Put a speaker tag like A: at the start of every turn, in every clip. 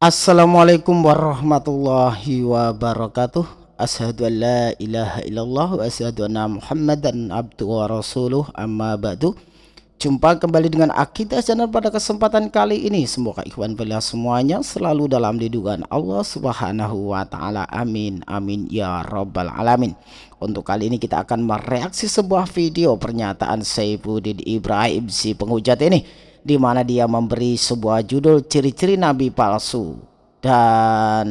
A: Assalamualaikum warahmatullahi wabarakatuh. Ashadu an la ilaha illallah wa ashadu anna muhammadan abdu wa rasuluh. Amma ba'du. Jumpa kembali dengan Akidah Channel pada kesempatan kali ini. Semoga ikhwan beliau semuanya selalu dalam lindungan Allah subhanahu wa ta'ala. Amin amin ya rabbal alamin. Untuk kali ini kita akan mereaksi sebuah video pernyataan Saifuddin Ibrahim si penghujat ini di mana dia memberi sebuah judul ciri-ciri nabi palsu. Dan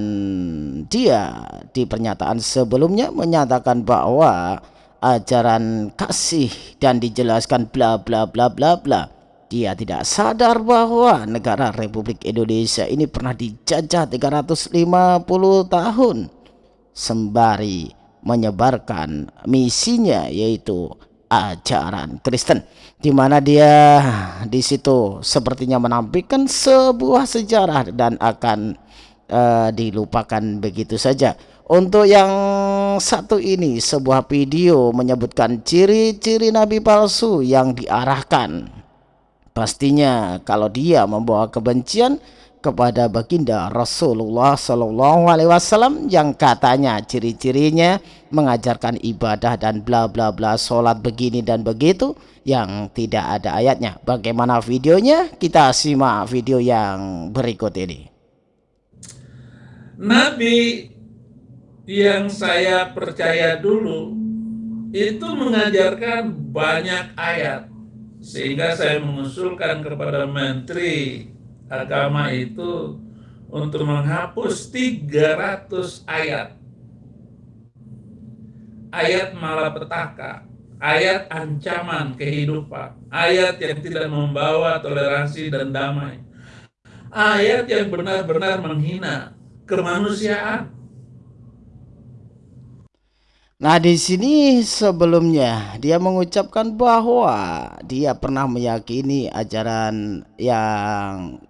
A: dia di pernyataan sebelumnya menyatakan bahwa ajaran kasih dan dijelaskan bla bla bla bla bla. Dia tidak sadar bahwa negara Republik Indonesia ini pernah dijajah 350 tahun sembari menyebarkan misinya yaitu ajaran Kristen di mana dia di situ sepertinya menampilkan sebuah sejarah dan akan uh, dilupakan begitu saja. Untuk yang satu ini sebuah video menyebutkan ciri-ciri nabi palsu yang diarahkan. Pastinya kalau dia membawa kebencian kepada baginda Rasulullah Shallallahu Alaihi Wasallam yang katanya ciri-cirinya mengajarkan ibadah dan bla bla bla sholat begini dan begitu yang tidak ada ayatnya. Bagaimana videonya? Kita simak video yang berikut ini.
B: Nabi yang saya percaya dulu itu mengajarkan banyak ayat sehingga saya mengusulkan kepada menteri agama itu untuk menghapus 300 ayat. Ayat malapetaka, ayat ancaman kehidupan, ayat yang tidak membawa toleransi dan damai. Ayat yang benar-benar menghina kemanusiaan.
A: Nah, di sini sebelumnya dia mengucapkan bahwa dia pernah meyakini ajaran yang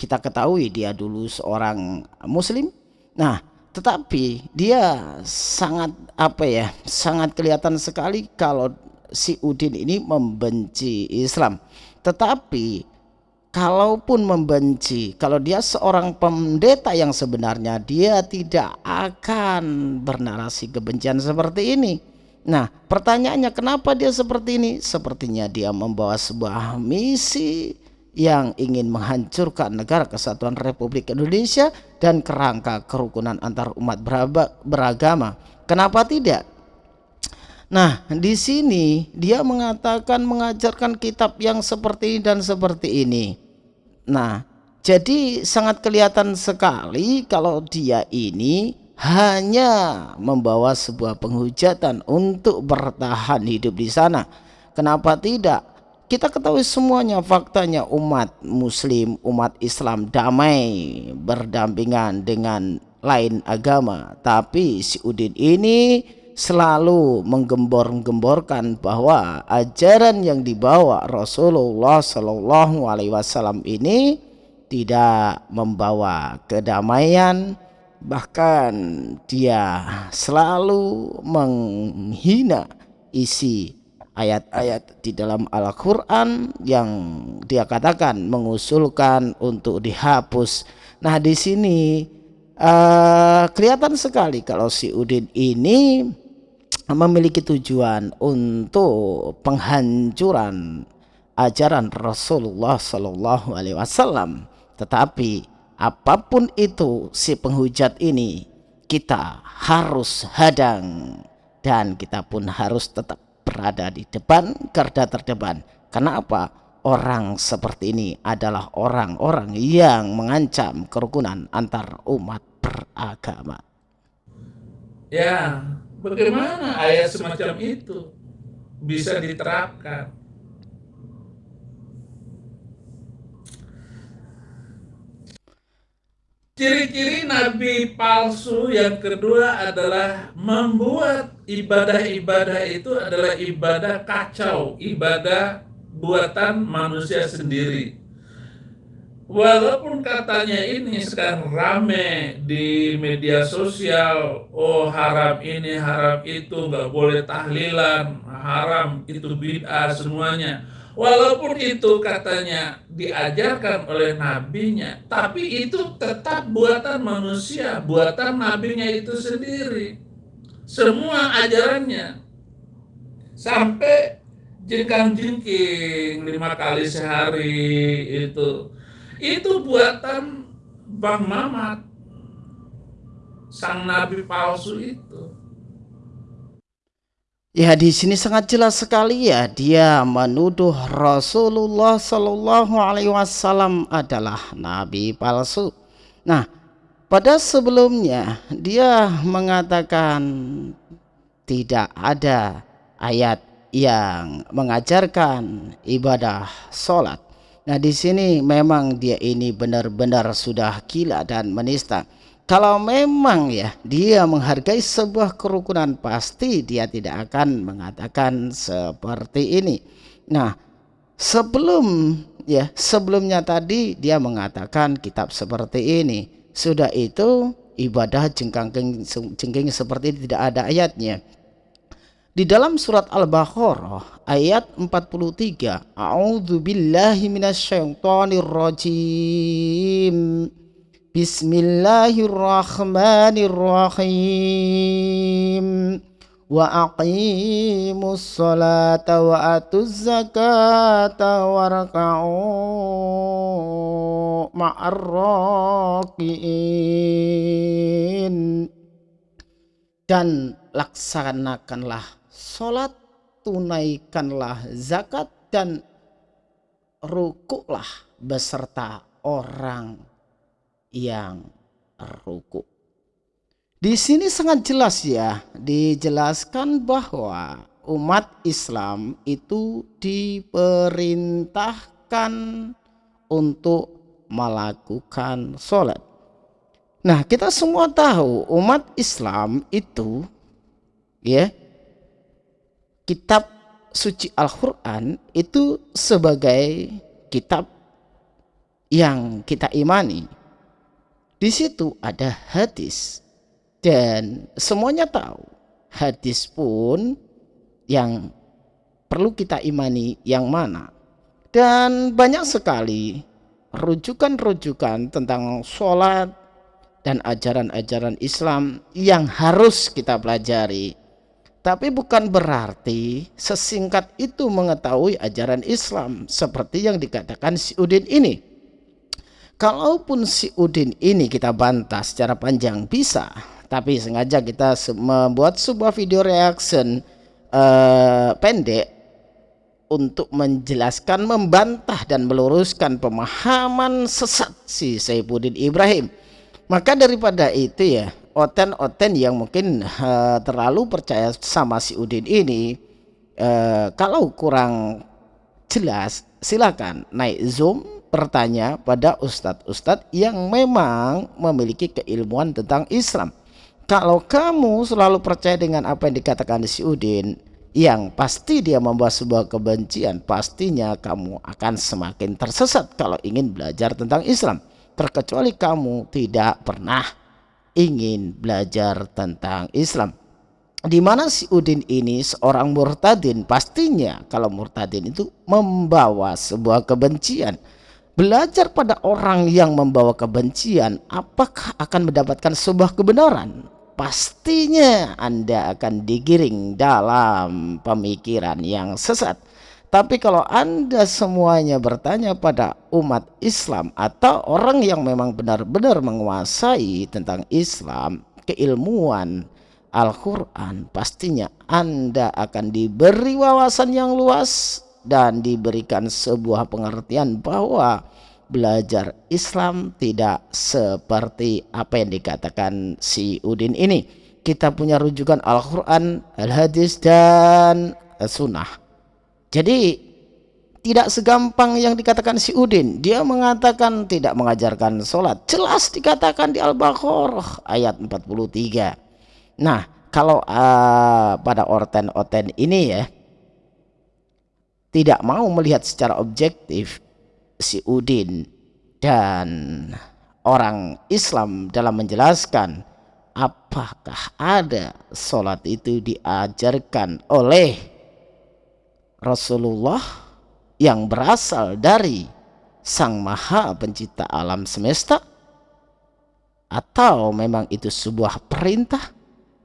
A: kita ketahui dia dulu seorang muslim. Nah tetapi dia sangat apa ya sangat kelihatan sekali kalau si Udin ini membenci Islam. Tetapi kalaupun membenci kalau dia seorang pendeta yang sebenarnya dia tidak akan bernarasi kebencian seperti ini. Nah pertanyaannya kenapa dia seperti ini? Sepertinya dia membawa sebuah misi yang ingin menghancurkan negara kesatuan Republik Indonesia dan kerangka kerukunan antar umat beragama. Kenapa tidak? Nah, di sini dia mengatakan mengajarkan kitab yang seperti ini dan seperti ini. Nah, jadi sangat kelihatan sekali kalau dia ini hanya membawa sebuah penghujatan untuk bertahan hidup di sana. Kenapa tidak? Kita ketahui semuanya faktanya umat muslim umat Islam damai berdampingan dengan lain agama. Tapi si Udin ini selalu menggembor-gemborkan bahwa ajaran yang dibawa Rasulullah Shallallahu Alaihi Wasallam ini tidak membawa kedamaian. Bahkan dia selalu menghina isi ayat-ayat di dalam Al-Quran yang dia katakan mengusulkan untuk dihapus. Nah di sini uh, kelihatan sekali kalau si Udin ini memiliki tujuan untuk penghancuran ajaran Rasulullah Shallallahu Alaihi Wasallam. Tetapi apa pun itu si penghujat ini kita harus hadang dan kita pun harus tetap berada di depan garda terdepan. Kenapa? Orang seperti ini adalah orang-orang yang mengancam kerukunan antar umat beragama.
B: Ya, bagaimana ayat semacam itu bisa diterapkan? Ciri-ciri nabi palsu yang kedua adalah membuat ibadah-ibadah itu adalah ibadah kacau, ibadah buatan manusia sendiri. Walaupun katanya ini sekarang rame di media sosial, oh haram ini, haram itu, nggak boleh tahlilan, haram itu bid'ah semuanya. Walaupun itu katanya diajarkan oleh nabinya, tapi itu tetap buatan manusia, buatan nabinya itu sendiri. Semua ajarannya. Sampai jengkang jengking lima kali sehari itu. Itu buatan Bang Mamat. Sang nabi palsu itu.
A: Ya di sini sangat jelas sekali ya dia menuduh Rasulullah Shallallahu Alaihi Wasallam adalah nabi palsu. Nah pada sebelumnya dia mengatakan tidak ada ayat yang mengajarkan ibadah sholat. Nah di sini memang dia ini benar-benar sudah gila dan menista. Kalau memang ya dia menghargai sebuah kerukunan pasti dia tidak akan mengatakan seperti ini. Nah sebelum ya sebelumnya tadi dia mengatakan kitab seperti ini sudah itu ibadah jengkang jengking seperti ini tidak ada ayatnya. Di dalam surat Al-Baqarah ayat 43 A'udzu billahi minasyaitonir rajim Bismillahirrahmanirrahim wa aqimus salata wa atuz zakata warka'u ma'ar rakiin dan laksanakanlah salat tunaikanlah zakat dan rukuklah beserta orang yang ruku. Di sini sangat jelas ya, dijelaskan bahwa umat Islam itu diperintahkan untuk melakukan sholat. Nah, kita semua tahu umat Islam itu ya kitab suci Al-Qur'an itu sebagai kitab yang kita imani di situ ada hadis dan semuanya tahu hadis pun yang perlu kita imani yang mana. Dan banyak sekali rujukan-rujukan tentang sholat dan ajaran-ajaran Islam yang harus kita pelajari. Tapi bukan berarti sesingkat itu mengetahui ajaran Islam seperti yang dikatakan si Udin ini. Kalaupun si Udin ini kita bantah secara panjang bisa, tapi sengaja kita membuat sebuah video reaction uh, pendek untuk menjelaskan, membantah dan meluruskan pemahaman sesat si Saifuddin Ibrahim. Maka daripada itu ya, oten-oten yang mungkin uh, terlalu percaya sama si Udin ini, uh, kalau kurang jelas silakan naik zoom bertanya pada ustadz-ustadz yang memang memiliki keilmuan tentang Islam. Kalau kamu selalu percaya dengan apa yang dikatakan si Udin, yang pasti dia membawa sebuah kebencian, pastinya kamu akan semakin tersesat kalau ingin belajar tentang Islam. Terkecuali kamu tidak pernah ingin belajar tentang Islam. Di mana si Udin ini seorang murtadin, pastinya kalau murtadin itu membawa sebuah kebencian belajar pada orang yang membawa kebencian, apakah akan mendapatkan sebuah kebenaran? Pastinya Anda akan digiring dalam pemikiran yang sesat. Tapi kalau Anda semuanya bertanya pada umat Islam atau orang yang memang benar-benar menguasai tentang Islam, keilmuan Al-Quran, pastinya Anda akan diberi wawasan yang luas dan diberikan sebuah pengertian bahwa belajar Islam tidak seperti apa yang dikatakan si Udin ini. Kita punya rujukan Al-Quran, Al-Hadis, dan Sunnah. Jadi tidak segampang yang dikatakan si Udin. Dia mengatakan tidak mengajarkan sholat. Jelas dikatakan di Al-Baqarah ayat 43. Nah kalau uh, pada orten-orten ini ya tidak mau melihat secara objektif si Udin dan orang Islam dalam menjelaskan apakah ada sholat itu diajarkan oleh Rasulullah yang berasal dari Sang Maha Pencipta alam semesta? Atau memang itu sebuah perintah?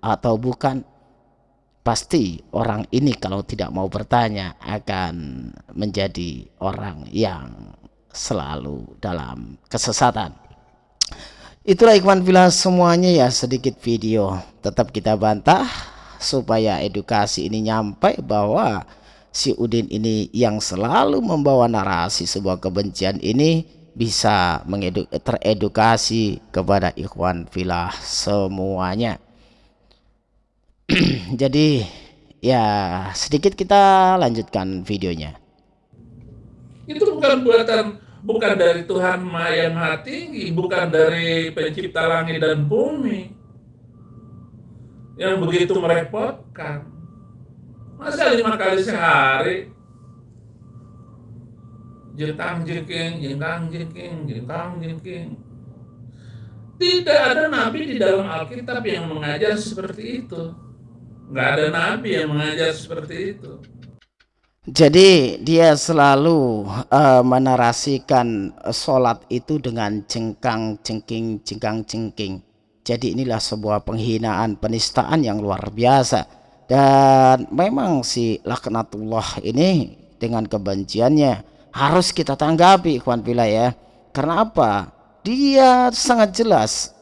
A: Atau bukan? Pasti orang ini kalau tidak mau bertanya akan menjadi orang yang selalu dalam kesesatan. Itulah ikhwan bila semuanya ya sedikit video tetap kita bantah supaya edukasi ini nyampe bahwa si Udin ini yang selalu membawa narasi sebuah kebencian ini bisa teredukasi kepada ikhwan filah semuanya. Jadi ya sedikit kita lanjutkan videonya.
B: Itu bukan buatan bukan dari Tuhan yang maha tinggi bukan dari pencipta langit dan bumi yang begitu merepotkan masa lima kali sehari jengkang jengking, jengkang jengking, jengkang jengking. Tidak ada nabi di dalam Alkitab yang mengajar seperti itu. Nggak ada nabi yang mengajar seperti itu.
A: Jadi dia selalu uh, menarasikan sholat itu dengan jengkang jengking, jengkang jengking. Jadi inilah sebuah penghinaan, penistaan yang luar biasa. Dan memang si laknatullah ini dengan kebenciannya harus kita tanggapi ikhwan bila ya karena apa dia sangat jelas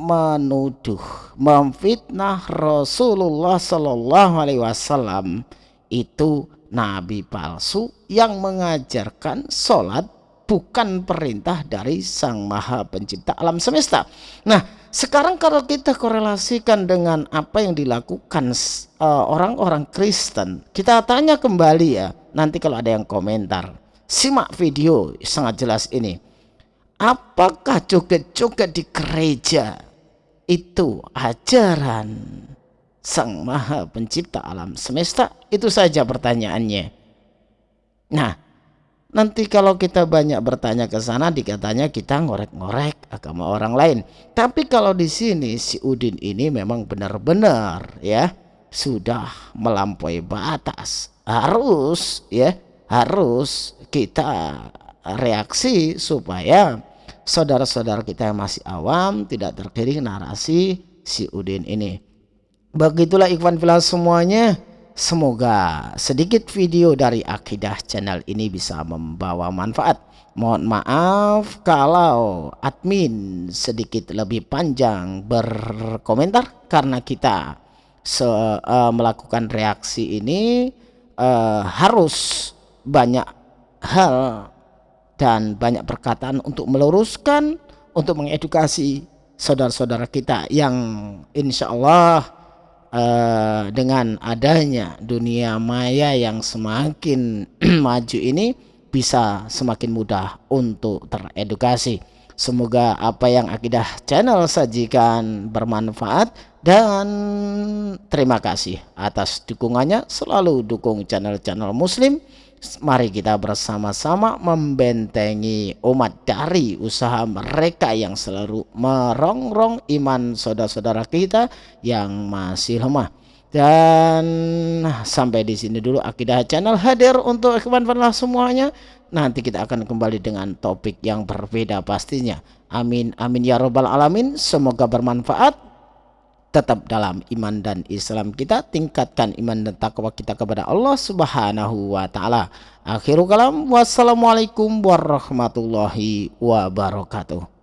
A: menuduh memfitnah Rasulullah Shallallahu Alaihi Wasallam itu nabi palsu yang mengajarkan sholat bukan perintah dari Sang Maha Pencipta alam semesta. Nah, sekarang kalau kita korelasikan dengan apa yang dilakukan eh, orang-orang uh, Kristen, kita tanya kembali ya, nanti kalau ada yang komentar. Simak video sangat jelas ini. Apakah joget-joget di gereja itu ajaran Sang Maha Pencipta alam semesta? Itu saja pertanyaannya. Nah, nanti kalau kita banyak bertanya ke sana dikatanya kita ngorek-ngorek agama orang lain. Tapi kalau di sini si Udin ini memang benar-benar ya sudah melampaui batas. Harus ya harus kita reaksi supaya saudara-saudara kita yang masih awam tidak terkiring narasi si Udin ini. Begitulah ikhwan filah semuanya. Semoga sedikit video dari Akidah channel ini bisa membawa manfaat. Mohon maaf kalau admin sedikit lebih panjang berkomentar karena kita se uh, melakukan reaksi ini uh, harus banyak hal dan banyak perkataan untuk meluruskan, untuk mengedukasi saudara-saudara kita yang insya Allah uh, dengan adanya dunia maya yang semakin maju ini bisa semakin mudah untuk teredukasi. Semoga apa yang Akidah Channel sajikan bermanfaat dan terima kasih atas dukungannya. Selalu dukung channel-channel muslim Mari kita bersama-sama membentengi umat dari usaha mereka yang selalu merongrong iman saudara-saudara kita yang masih lemah. Dan sampai di sini dulu Akidah Channel hadir untuk ikhwan fanlah semuanya. Nanti kita akan kembali dengan topik yang berbeda pastinya. Amin amin ya robbal alamin. Semoga bermanfaat tetap dalam iman dan Islam kita tingkatkan iman dan takwa kita kepada Allah Subhanahu wa taala. Akhirul kalam wassalamualaikum warahmatullahi wabarakatuh.